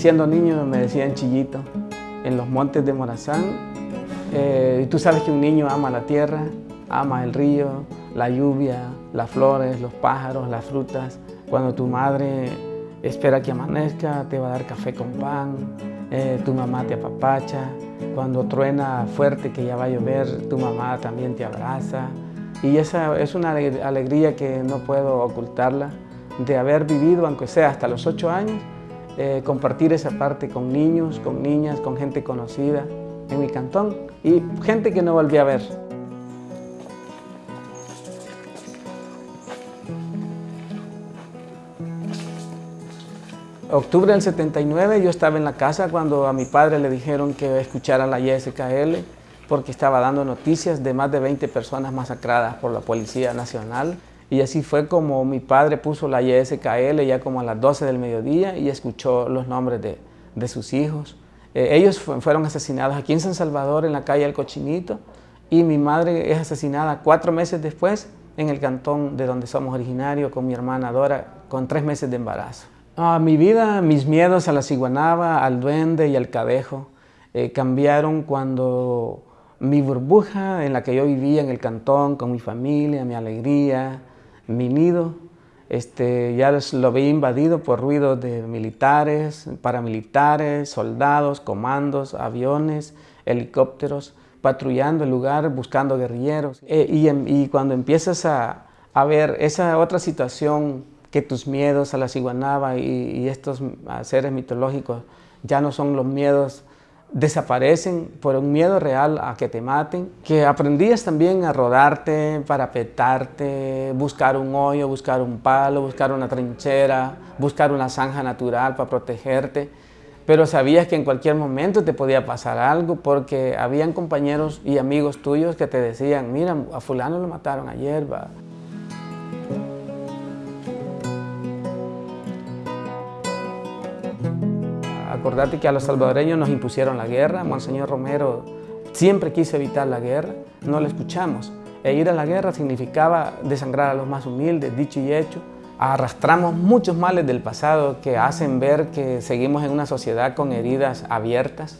siendo niño me decían chillito en los montes de Morazán. Eh, tú sabes que un niño ama la tierra, ama el río, la lluvia, las flores, los pájaros, las frutas. Cuando tu madre espera que amanezca, te va a dar café con pan, eh, tu mamá te apapacha. Cuando truena fuerte que ya va a llover, tu mamá también te abraza. Y esa es una alegría que no puedo ocultarla, de haber vivido, aunque sea hasta los ocho años, eh, compartir esa parte con niños, con niñas, con gente conocida en mi cantón y gente que no volví a ver. Octubre del 79 yo estaba en la casa cuando a mi padre le dijeron que escuchara la YSKL porque estaba dando noticias de más de 20 personas masacradas por la Policía Nacional. Y así fue como mi padre puso la YSKL ya como a las 12 del mediodía y escuchó los nombres de, de sus hijos. Eh, ellos fueron asesinados aquí en San Salvador, en la calle El Cochinito, y mi madre es asesinada cuatro meses después en el cantón de donde somos originarios con mi hermana Dora, con tres meses de embarazo. Ah, mi vida, mis miedos a la ciguanaba, al duende y al cadejo eh, cambiaron cuando mi burbuja en la que yo vivía en el cantón, con mi familia, mi alegría, mi nido, este, ya lo vi invadido por ruidos de militares, paramilitares, soldados, comandos, aviones, helicópteros, patrullando el lugar, buscando guerrilleros. Eh, y, cuando empiezas a, ver esa otra situación, que tus miedos a la ciguanaba y estos seres mitológicos ya no son los miedos desaparecen por un miedo real a que te maten, que aprendías también a rodarte, para petarte, buscar un hoyo, buscar un palo, buscar una trinchera, buscar una zanja natural para protegerte, pero sabías que en cualquier momento te podía pasar algo porque habían compañeros y amigos tuyos que te decían, mira, a fulano lo mataron ayer, va. Acordate que a los salvadoreños nos impusieron la guerra, Monseñor Romero siempre quiso evitar la guerra, no la escuchamos. E ir a la guerra significaba desangrar a los más humildes, dicho y hecho. Arrastramos muchos males del pasado que hacen ver que seguimos en una sociedad con heridas abiertas,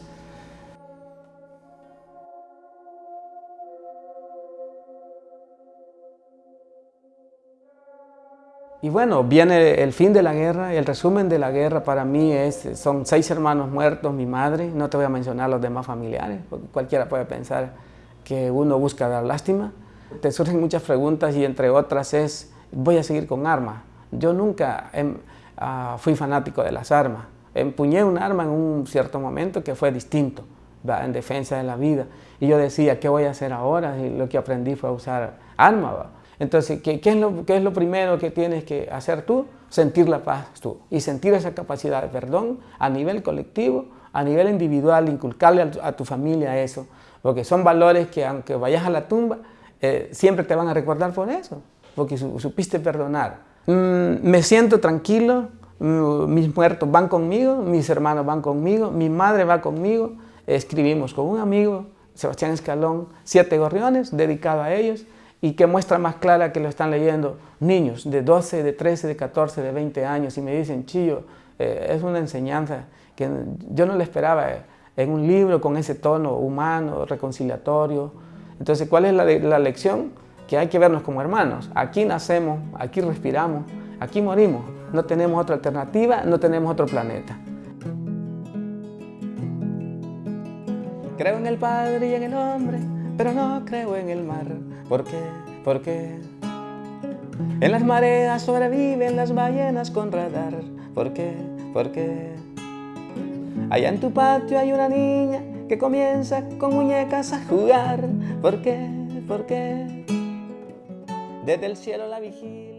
Y bueno, viene el fin de la guerra, el resumen de la guerra para mí es, son seis hermanos muertos, mi madre, no te voy a mencionar los demás familiares, porque cualquiera puede pensar que uno busca dar lástima. Te surgen muchas preguntas y entre otras es, voy a seguir con armas. Yo nunca ah, fui fanático de las armas. Empuñé un arma en un cierto momento que fue distinto, en defensa de la vida. Y yo decía, ¿qué voy a hacer ahora? Y lo que aprendí fue a usar armas. Entonces, ¿qué, es lo, ¿qué, es lo, primero que tienes que hacer tú? Sentir la paz tú. Y sentir esa capacidad de perdón a nivel colectivo, a nivel individual, inculcarle a tu, familia eso, porque son valores que aunque vayas a la tumba, eh, siempre te van a recordar por eso, porque supiste perdonar. Mm, me siento tranquilo, mm, mis muertos van conmigo, mis hermanos van conmigo, mi madre va conmigo, escribimos con un amigo, Sebastián Escalón, Siete Gorriones, dedicado a ellos, y qué muestra más clara que lo están leyendo niños de 12, de 13, de 14, de 20 años y me dicen, Chillo, eh, es una enseñanza que yo no le esperaba eh, en un libro con ese tono humano, reconciliatorio. Entonces, ¿cuál es la, la lección? Que hay que vernos como hermanos. Aquí nacemos, aquí respiramos, aquí morimos. No tenemos otra alternativa, no tenemos otro planeta. Creo en el Padre y en el hombre, pero no creo en el mar. ¿Por qué? ¿Por qué? En las mareas sobreviven las ballenas con radar. ¿Por qué? ¿Por qué? Allá en tu patio hay una niña que comienza con muñecas a jugar. ¿Por qué? ¿Por qué? Desde el cielo la vigía.